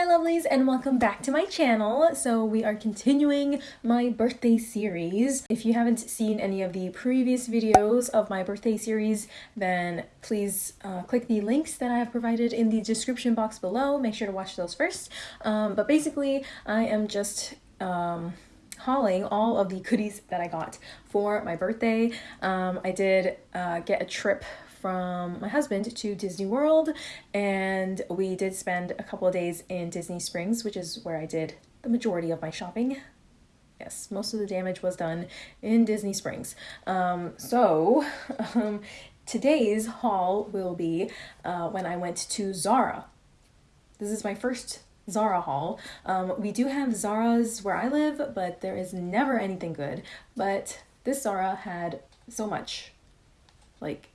my lovelies and welcome back to my channel. So we are continuing my birthday series. If you haven't seen any of the previous videos of my birthday series, then please uh, click the links that I have provided in the description box below. Make sure to watch those first. Um, but basically, I am just um, hauling all of the goodies that I got for my birthday. Um, I did uh, get a trip from my husband to Disney World and we did spend a couple of days in Disney Springs, which is where I did the majority of my shopping. Yes, most of the damage was done in Disney Springs. Um, so, um, today's haul will be uh, when I went to Zara. This is my first Zara haul. Um, we do have Zara's where I live, but there is never anything good. But this Zara had so much. Like,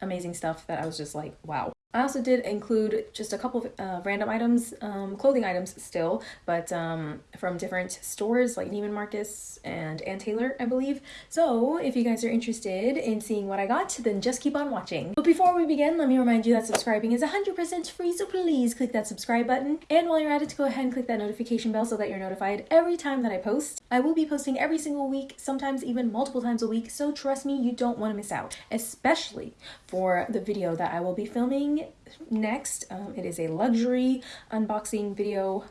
amazing stuff that I was just like, wow. I also did include just a couple of uh, random items, um, clothing items still, but um, from different stores like Neiman Marcus and Ann Taylor, I believe. So if you guys are interested in seeing what I got, then just keep on watching. But before we begin, let me remind you that subscribing is 100% free, so please click that subscribe button. And while you're at it, go ahead and click that notification bell so that you're notified every time that I post. I will be posting every single week, sometimes even multiple times a week, so trust me, you don't want to miss out, especially for the video that I will be filming next. Um, it is a luxury unboxing video.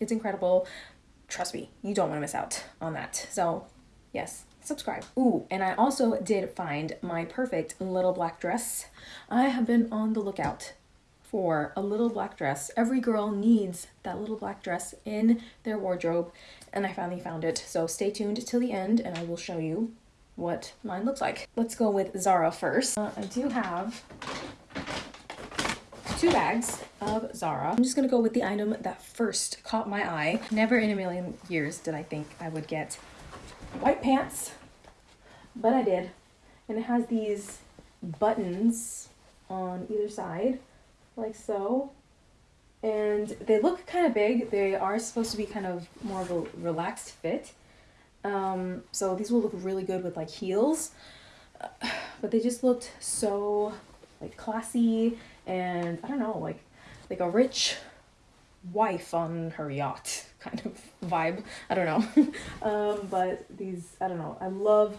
It's incredible. Trust me, you don't want to miss out on that. So yes, subscribe. Ooh, and I also did find my perfect little black dress. I have been on the lookout for a little black dress. Every girl needs that little black dress in their wardrobe and I finally found it. So stay tuned till the end and I will show you what mine looks like. Let's go with Zara first. Uh, I do have two bags of Zara. I'm just gonna go with the item that first caught my eye. Never in a million years did I think I would get white pants, but I did. And it has these buttons on either side, like so. And they look kind of big. They are supposed to be kind of more of a relaxed fit. Um, so these will look really good with like heels. But they just looked so like classy and I don't know, like like a rich wife on her yacht kind of vibe. I don't know. um, but these, I don't know. I love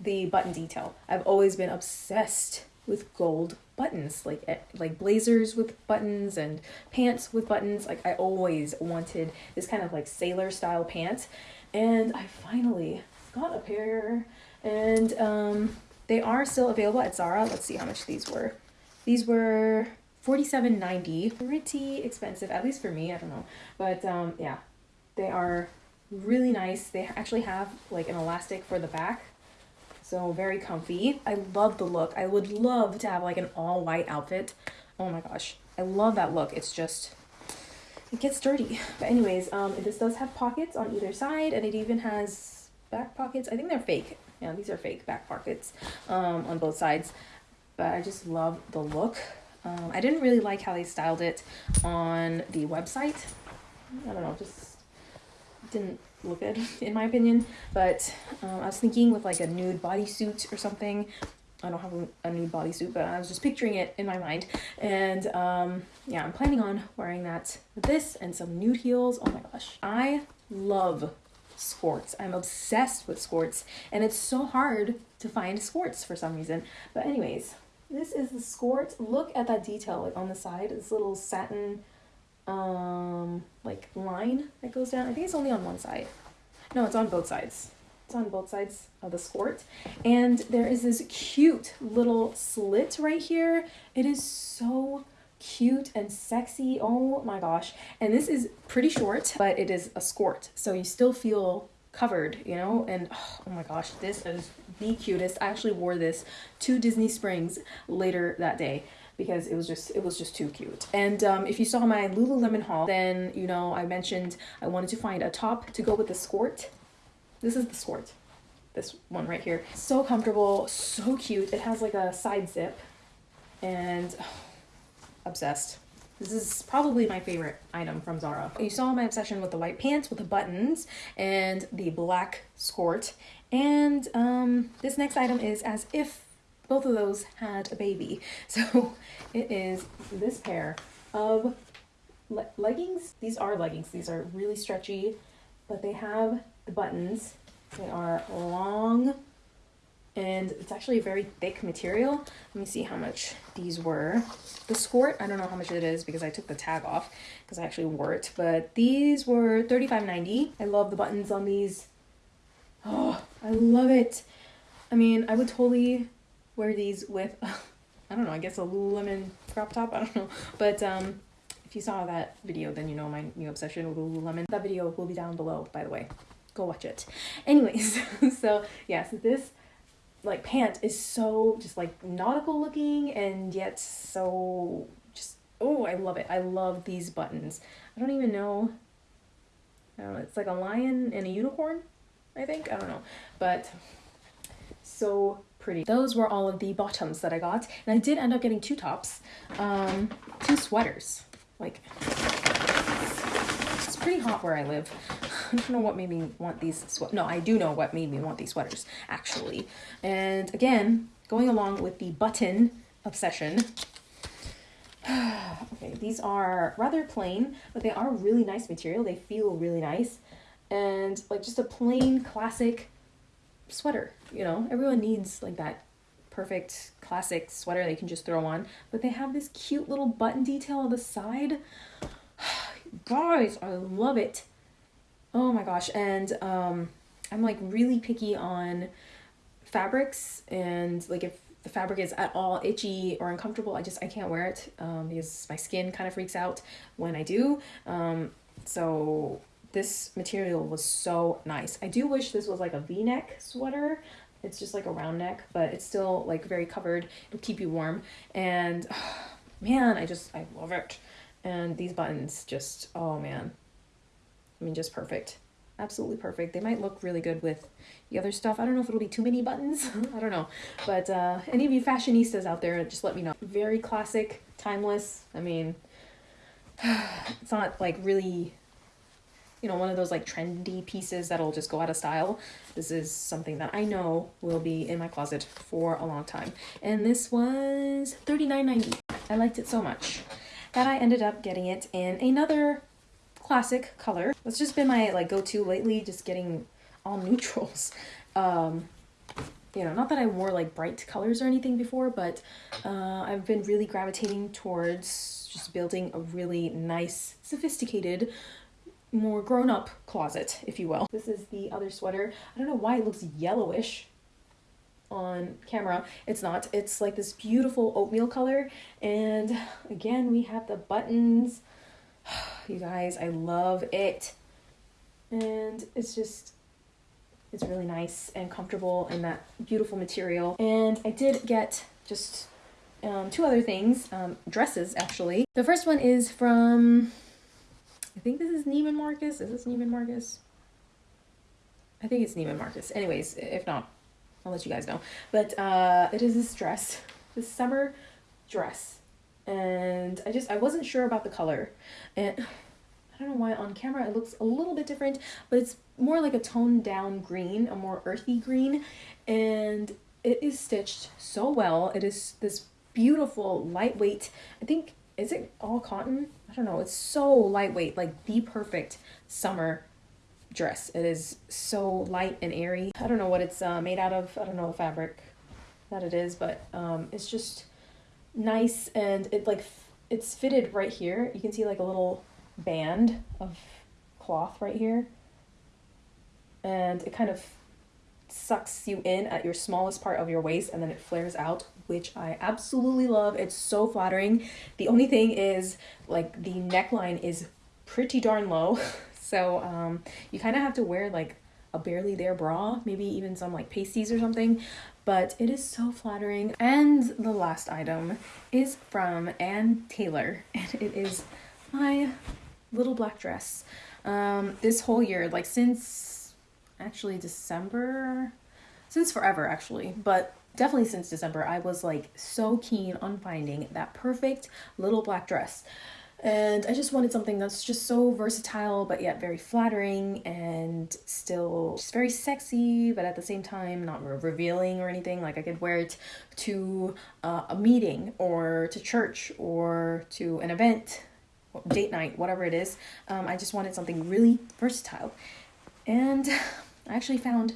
the button detail. I've always been obsessed with gold buttons, like eh, like blazers with buttons and pants with buttons. Like I always wanted this kind of like sailor style pants, and I finally got a pair, and um, they are still available at Zara. Let's see how much these were. These were $47.90. Pretty expensive, at least for me, I don't know. But um, yeah, they are really nice. They actually have like an elastic for the back. So very comfy. I love the look. I would love to have like an all white outfit. Oh my gosh. I love that look. It's just, it gets dirty. But anyways, um, this does have pockets on either side and it even has back pockets. I think they're fake. Yeah, these are fake back pockets um, on both sides but I just love the look. Um, I didn't really like how they styled it on the website. I don't know, just didn't look good in my opinion. But um, I was thinking with like a nude bodysuit or something. I don't have a, nude bodysuit, but I was just picturing it in my mind. And um, yeah, I'm planning on wearing that with this and some nude heels. Oh my gosh. I love skirts. I'm obsessed with skirts and it's so hard to find skirts for some reason. But anyways, this is the skirt. Look at that detail like on the side. This little satin um like line that goes down. I think it's only on one side. No, it's on both sides. It's on both sides of the skirt. And there is this cute little slit right here. It is so cute and sexy. Oh my gosh. And this is pretty short, but it is a skirt. So you still feel covered, you know? And oh, oh my gosh, this is the cutest. I actually wore this to Disney Springs later that day because it was just it was just too cute. And um, if you saw my lululemon haul then you know i mentioned i wanted to find a top to go with the skirt this is the skirt this one right here. So comfortable so cute. It has like a side zip and oh, obsessed this is probably my favorite item from Zara. You saw my obsession with the white pants with the buttons and the black skirt. And um, this next item is as if both of those had a baby. So it is this pair of le- leggings. These are leggings. These are really stretchy, but they have the buttons. They are long and it's actually a very thick material. Let me see how much these were. The skirt, I don't know how much it is because I took the tag off because I actually wore it, but these were $35.90. I love the buttons on these. Oh, I love it. I mean, I would totally wear these with, I don't know, I guess a Lululemon crop top, I don't know. But um, if you saw that video, then you know my new obsession with Lululemon. That video will be down below, by the way. Go watch it. Anyways, so yeah, so this like pant is so just like nautical looking and yet so just oh I love it. I love these buttons. I don't even know. I don't know. It's like a lion and a unicorn. I think I don't know, but so pretty. Those were all of the bottoms that I got, and I did end up getting two tops, um, two sweaters. Like it's pretty hot where I live. I don't know what made me want these sweat. No, I do know what made me want these sweaters actually. And again, going along with the button obsession. okay, these are rather plain, but they are really nice material. They feel really nice. And like just a plain classic sweater, you know? Everyone needs like that perfect classic sweater they can just throw on, but they have this cute little button detail on the side. Guys, I love it. Oh my gosh. And um, I'm like really picky on fabrics and like if the fabric is at all itchy or uncomfortable, I just I can't wear it um, because my skin kind of freaks out when I do. Um, so this material was so nice. I do wish this was like a V-neck sweater. It's just like a round neck, but it's still like very covered. It'll keep you warm. And oh, man, I just I love it. And these buttons just oh man, I mean, just perfect. Absolutely perfect. They might look really good with the other stuff. I don't know if it'll be too many buttons. I don't know. But uh, any of you fashionistas out there, just let me know. Very classic, timeless. I mean, it's not like really, you know, one of those like trendy pieces that'll just go out of style. This is something that I know will be in my closet for a long time. And this was $39.90. I liked it so much that I ended up getting it in another classic color. That's just been my like go-to lately, just getting all neutrals. Um, you know, not that I wore like bright colors or anything before, but uh, I've been really gravitating towards just building a really nice, sophisticated, more grown-up closet, if you will. This is the other sweater. I don't know why it looks yellowish on camera. It's not. It's like this beautiful oatmeal color. And again, we have the buttons you guys, I love it. And it's just, it's really nice and comfortable in that beautiful material. And I did get just um, two other things, um, dresses actually. The first one is from, I think this is Neiman Marcus. Is this Neiman Marcus? I think it's Neiman Marcus. Anyways, if not, I'll let you guys know. But uh, it is this dress, this summer dress and I just I wasn't sure about the color. And I don't know why on camera it looks a little bit different but it's more like a toned down green a more earthy green. And it is stitched so well. It is this beautiful lightweight I think is it all cotton? I don't know. It's so lightweight like the perfect summer dress. It is so light and airy. I don't know what it's uh, made out of. I don't know the fabric that it is but um, it's just nice and it like it's fitted right here. You can see like a little band of cloth right here. And it kind of sucks you in at your smallest part of your waist and then it flares out, which I absolutely love. It's so flattering. The only thing is like the neckline is pretty darn low. So um, you kind of have to wear like a barely there bra, maybe even some like pasties or something but it is so flattering. And the last item is from Ann Taylor, and it is my little black dress. Um, this whole year, like since actually December, since forever actually, but definitely since December, I was like so keen on finding that perfect little black dress. And I just wanted something that's just so versatile, but yet very flattering and still just very sexy, but at the same time not revealing or anything. Like I could wear it to uh, a meeting or to church or to an event date night, whatever it is. Um, I just wanted something really versatile. And I actually found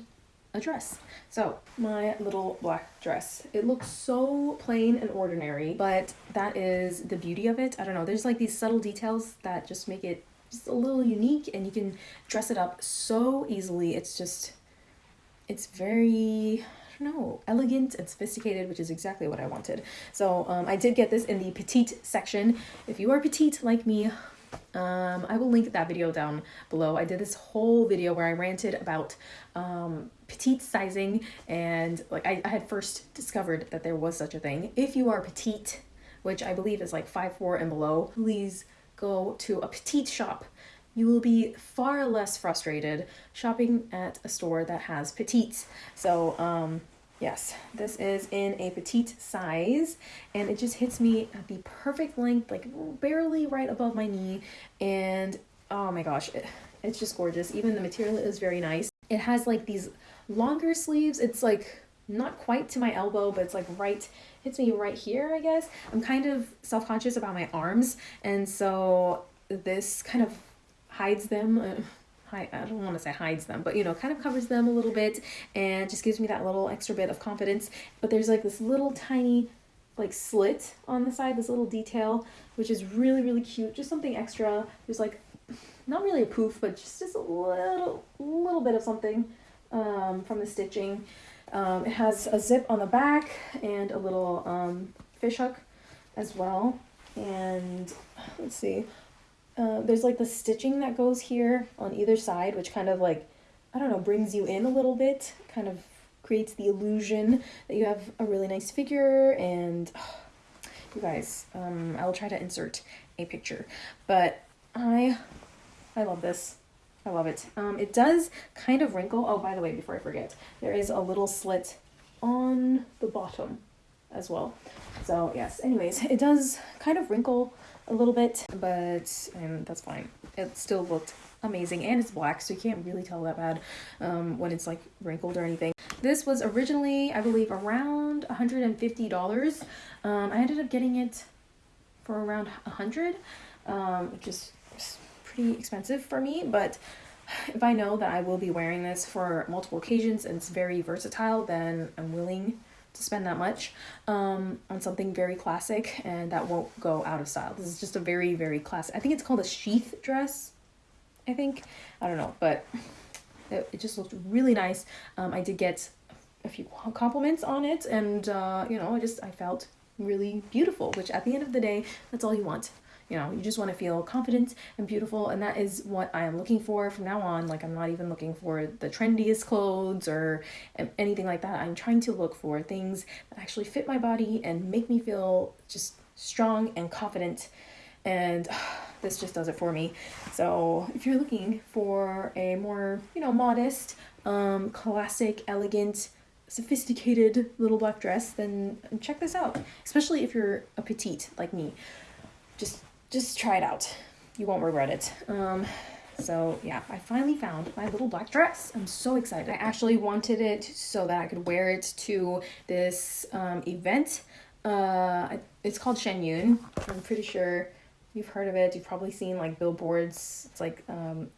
a dress. So my little black dress. It looks so plain and ordinary, but that is the beauty of it. I don't know. There's like these subtle details that just make it just a little unique and you can dress it up so easily. It's just, it's very, I don't know, elegant and sophisticated, which is exactly what I wanted. So um, I did get this in the petite section. If you are petite like me, um, I will link that video down below. I did this whole video where I ranted about um, petite sizing and like I, I had first discovered that there was such a thing. If you are petite, which I believe is like five four and below, please go to a petite shop. You will be far less frustrated shopping at a store that has petites. So um, Yes, this is in a petite size and it just hits me at the perfect length, like barely right above my knee. And oh my gosh, it, it's just gorgeous. Even the material is very nice. It has like these longer sleeves. It's like not quite to my elbow, but it's like right, hits me right here, I guess. I'm kind of self-conscious about my arms. And so this kind of hides them. Uh, I don't want to say hides them, but you know, kind of covers them a little bit and just gives me that little extra bit of confidence. But there's like this little tiny like slit on the side, this little detail, which is really, really cute. Just something extra. There's like not really a poof, but just, just a little, little bit of something um, from the stitching. Um, it has a zip on the back and a little um, fish hook as well. And let's see, uh, there's like the stitching that goes here on either side, which kind of like, I don't know, brings you in a little bit, kind of creates the illusion that you have a really nice figure and oh, you guys, um, I'll try to insert a picture, but I, I love this. I love it. Um, it does kind of wrinkle. Oh, by the way, before I forget, there is a little slit on the bottom as well. So yes, anyways, it does kind of wrinkle a little bit, but um, that's fine. It still looked amazing and it's black so you can't really tell that bad um, when it's like wrinkled or anything. This was originally I believe around $150. Um, I ended up getting it for around 100 um, which is pretty expensive for me but if I know that I will be wearing this for multiple occasions and it's very versatile then I'm willing to spend that much um, on something very classic and that won't go out of style. This is just a very, very classic. I think it's called a sheath dress, I think. I don't know, but it, it just looked really nice. Um, I did get a few compliments on it and, uh, you know, I just, I felt really beautiful, which at the end of the day, that's all you want you know, you just want to feel confident and beautiful. And that is what I am looking for from now on. Like, I'm not even looking for the trendiest clothes or anything like that. I'm trying to look for things that actually fit my body and make me feel just strong and confident. And uh, this just does it for me. So if you're looking for a more, you know, modest, um, classic, elegant, sophisticated little black dress, then check this out. Especially if you're a petite like me. Just just try it out. You won't regret it. Um, so yeah, I finally found my little black dress. I'm so excited. I actually wanted it so that I could wear it to this um, event. Uh, it's called Shen Yun. I'm pretty sure you've heard of it. You've probably seen like billboards. It's like um,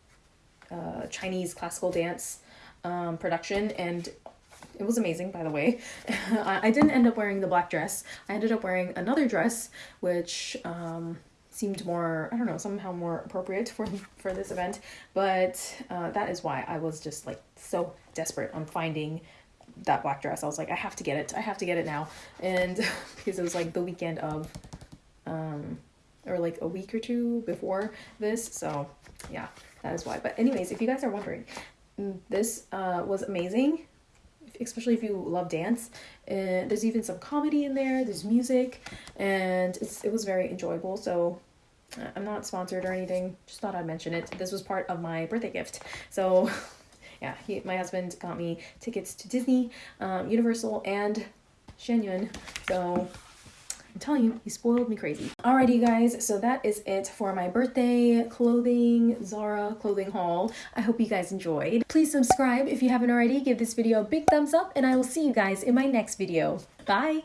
uh, Chinese classical dance um, production and it was amazing by the way I didn't end up wearing the black dress I ended up wearing another dress which um, seemed more I don't know somehow more appropriate for for this event. But uh, that is why I was just like so desperate on finding that black dress. I was like I have to get it. I have to get it now. And because it was like the weekend of um or like a week or two before this. So yeah that is why. But anyways if you guys are wondering mm, this uh was amazing especially if you love dance. And there's even some comedy in there. There's music, and it was very enjoyable. So uh, I'm not sponsored or anything. Just thought I'd mention it. This was part of my birthday gift. So yeah, he, my husband got me tickets to Disney, um, Universal, and Shen Yun. So I'm telling you, he spoiled me crazy. Alrighty guys, so that is it for my birthday clothing, Zara clothing haul. I hope you guys enjoyed. Please subscribe if you haven't already. Give this video a big thumbs up and I will see you guys in my next video. Bye!